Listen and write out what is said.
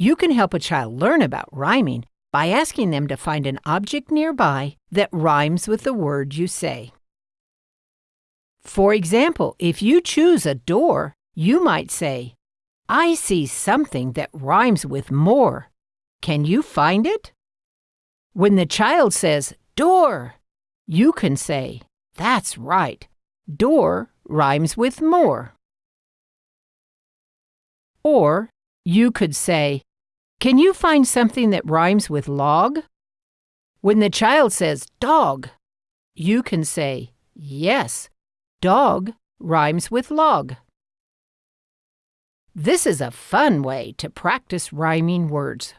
You can help a child learn about rhyming by asking them to find an object nearby that rhymes with the word you say. For example, if you choose a door, you might say, I see something that rhymes with more. Can you find it? When the child says, door, you can say, That's right. Door rhymes with more. Or you could say, Can you find something that rhymes with log? When the child says dog, you can say, Yes, dog rhymes with log. This is a fun way to practice rhyming words.